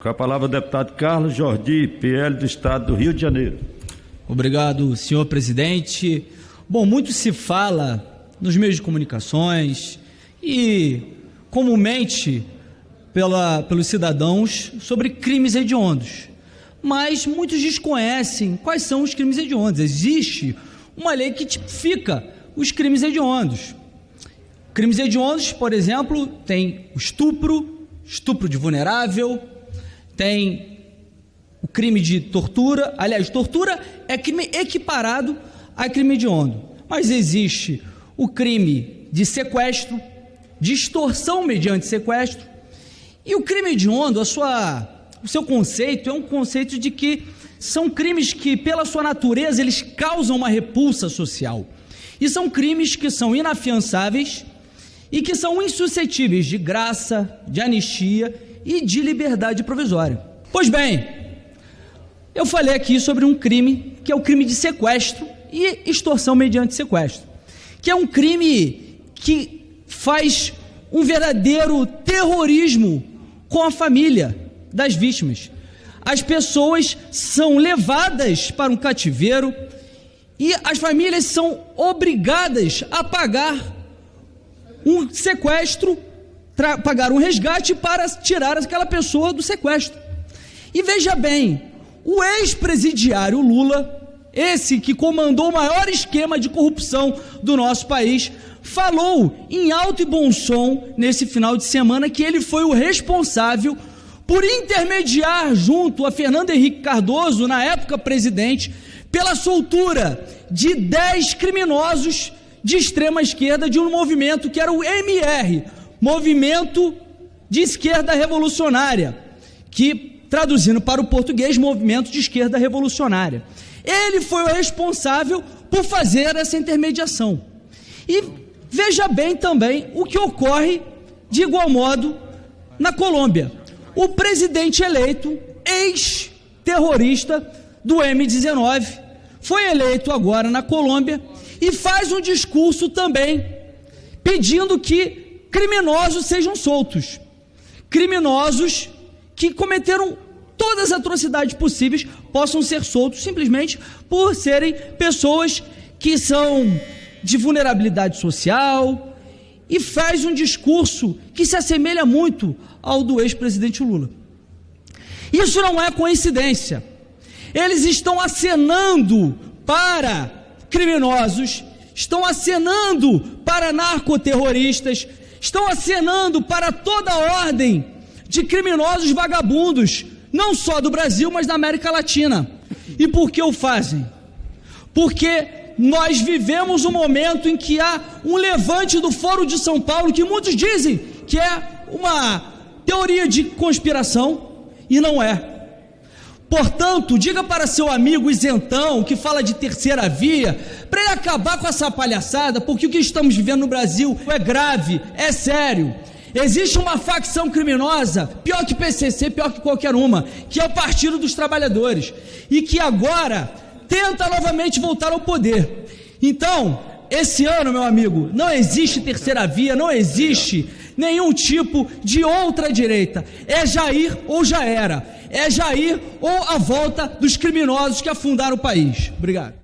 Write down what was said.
Com a palavra o deputado Carlos Jordi, PL do Estado do Rio de Janeiro. Obrigado, senhor presidente. Bom, muito se fala nos meios de comunicações e comumente pela, pelos cidadãos sobre crimes hediondos. Mas muitos desconhecem quais são os crimes hediondos. Existe uma lei que tipifica os crimes hediondos. Crimes hediondos, por exemplo, tem o estupro, estupro de vulnerável, tem o crime de tortura. Aliás, tortura é crime equiparado a crime hediondo. Mas existe o crime de sequestro, de extorsão mediante sequestro. E o crime hediondo, a sua, o seu conceito é um conceito de que são crimes que, pela sua natureza, eles causam uma repulsa social. E são crimes que são inafiançáveis e que são insuscetíveis de graça, de anistia e de liberdade provisória. Pois bem, eu falei aqui sobre um crime que é o crime de sequestro e extorsão mediante sequestro, que é um crime que faz um verdadeiro terrorismo com a família das vítimas. As pessoas são levadas para um cativeiro e as famílias são obrigadas a pagar um sequestro pagar um resgate para tirar aquela pessoa do sequestro. E veja bem, o ex-presidiário Lula, esse que comandou o maior esquema de corrupção do nosso país, falou em alto e bom som nesse final de semana que ele foi o responsável por intermediar junto a Fernando Henrique Cardoso, na época presidente, pela soltura de 10 criminosos de extrema esquerda de um movimento que era o MR, Movimento de Esquerda Revolucionária, que, traduzindo para o português, Movimento de Esquerda Revolucionária. Ele foi o responsável por fazer essa intermediação. E veja bem também o que ocorre de igual modo na Colômbia. O presidente eleito, ex-terrorista do M19, foi eleito agora na Colômbia e faz um discurso também pedindo que criminosos sejam soltos. Criminosos que cometeram todas as atrocidades possíveis possam ser soltos simplesmente por serem pessoas que são de vulnerabilidade social e faz um discurso que se assemelha muito ao do ex-presidente Lula. Isso não é coincidência. Eles estão acenando para criminosos, estão acenando para narcoterroristas, estão acenando para toda a ordem de criminosos vagabundos, não só do Brasil, mas da América Latina. E por que o fazem? Porque nós vivemos um momento em que há um levante do Foro de São Paulo que muitos dizem que é uma teoria de conspiração e não é. Portanto, diga para seu amigo isentão que fala de terceira via, para ele acabar com essa palhaçada, porque o que estamos vivendo no Brasil é grave, é sério. Existe uma facção criminosa, pior que PCC, pior que qualquer uma, que é o Partido dos Trabalhadores, e que agora tenta novamente voltar ao poder. Então, esse ano, meu amigo, não existe terceira via, não existe nenhum tipo de outra direita. É Jair ou já era. É Jair ou a volta dos criminosos que afundaram o país. Obrigado.